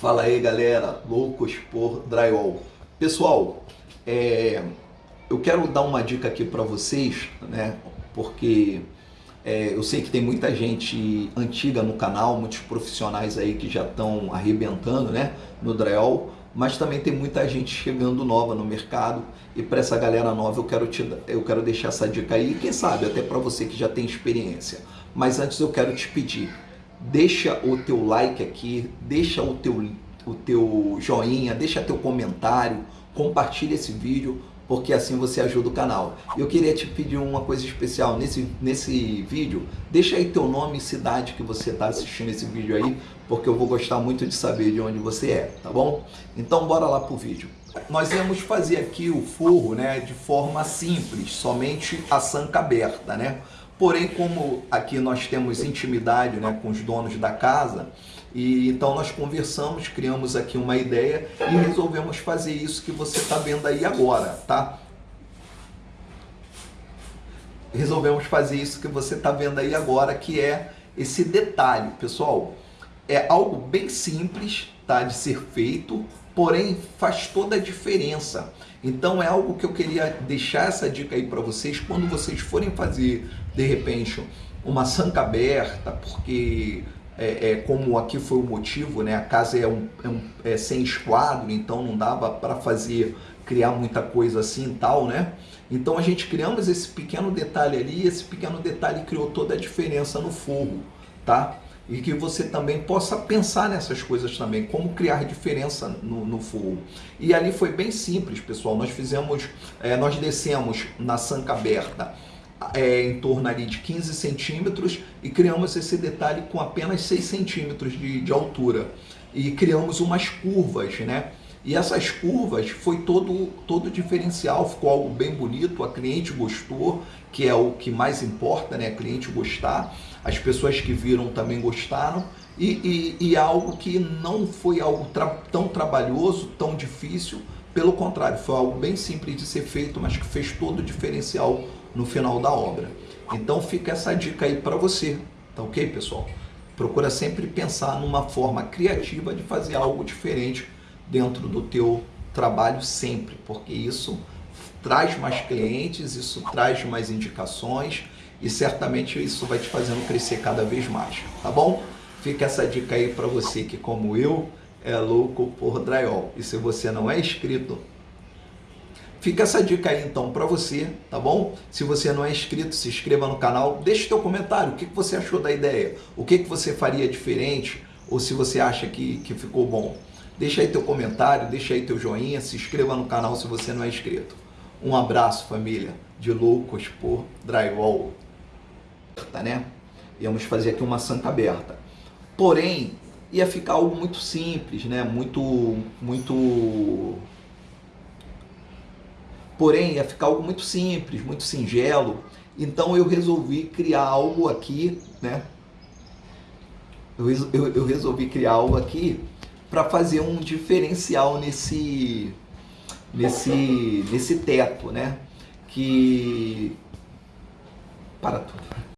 Fala aí galera, loucos por drywall. Pessoal, é, eu quero dar uma dica aqui para vocês, né? Porque é, eu sei que tem muita gente antiga no canal, muitos profissionais aí que já estão arrebentando, né? No drywall, mas também tem muita gente chegando nova no mercado e para essa galera nova eu quero te, eu quero deixar essa dica aí, quem sabe até para você que já tem experiência. Mas antes eu quero te pedir deixa o teu like aqui, deixa o teu, o teu joinha, deixa teu comentário, compartilha esse vídeo, porque assim você ajuda o canal. Eu queria te pedir uma coisa especial nesse, nesse vídeo, deixa aí teu nome e cidade que você está assistindo esse vídeo aí, porque eu vou gostar muito de saber de onde você é, tá bom? Então bora lá pro vídeo. Nós íamos fazer aqui o forro né, de forma simples, somente a sanca aberta, né? Porém, como aqui nós temos intimidade né, com os donos da casa, e então nós conversamos, criamos aqui uma ideia e resolvemos fazer isso que você está vendo aí agora, tá? Resolvemos fazer isso que você está vendo aí agora, que é esse detalhe, pessoal. É algo bem simples, tá, de ser feito, porém faz toda a diferença. Então é algo que eu queria deixar essa dica aí para vocês quando vocês forem fazer de repente uma sanca aberta, porque é, é, como aqui foi o motivo, né? A casa é, um, é, um, é sem esquadro, então não dava para fazer criar muita coisa assim e tal, né? Então a gente criamos esse pequeno detalhe ali, esse pequeno detalhe criou toda a diferença no forro, tá? E que você também possa pensar nessas coisas também, como criar diferença no, no. E ali foi bem simples, pessoal. Nós fizemos, é, nós descemos na sanca aberta é, em torno ali de 15 centímetros e criamos esse detalhe com apenas 6 centímetros de, de altura. E criamos umas curvas, né? E essas curvas foi todo, todo diferencial, ficou algo bem bonito, a cliente gostou, que é o que mais importa, né? A cliente gostar, as pessoas que viram também gostaram, e, e, e algo que não foi algo tra tão trabalhoso, tão difícil, pelo contrário, foi algo bem simples de ser feito, mas que fez todo o diferencial no final da obra. Então fica essa dica aí para você, tá ok, pessoal? Procura sempre pensar numa forma criativa de fazer algo diferente dentro do teu trabalho sempre, porque isso traz mais clientes, isso traz mais indicações e certamente isso vai te fazendo crescer cada vez mais, tá bom? Fica essa dica aí para você que como eu é louco por drywall. E se você não é inscrito, fica essa dica aí então para você, tá bom? Se você não é inscrito, se inscreva no canal, deixe teu comentário, o que, que você achou da ideia, o que, que você faria diferente ou se você acha que, que ficou bom. Deixa aí teu comentário, deixa aí teu joinha, se inscreva no canal se você não é inscrito. Um abraço, família, de loucos por drywall. Tá, né? Íamos fazer aqui uma santa aberta. Porém, ia ficar algo muito simples, né? Muito, muito... Porém, ia ficar algo muito simples, muito singelo. Então eu resolvi criar algo aqui, né? Eu, eu, eu resolvi criar algo aqui para fazer um diferencial nesse, nesse, nesse teto, né? Que... Para tudo.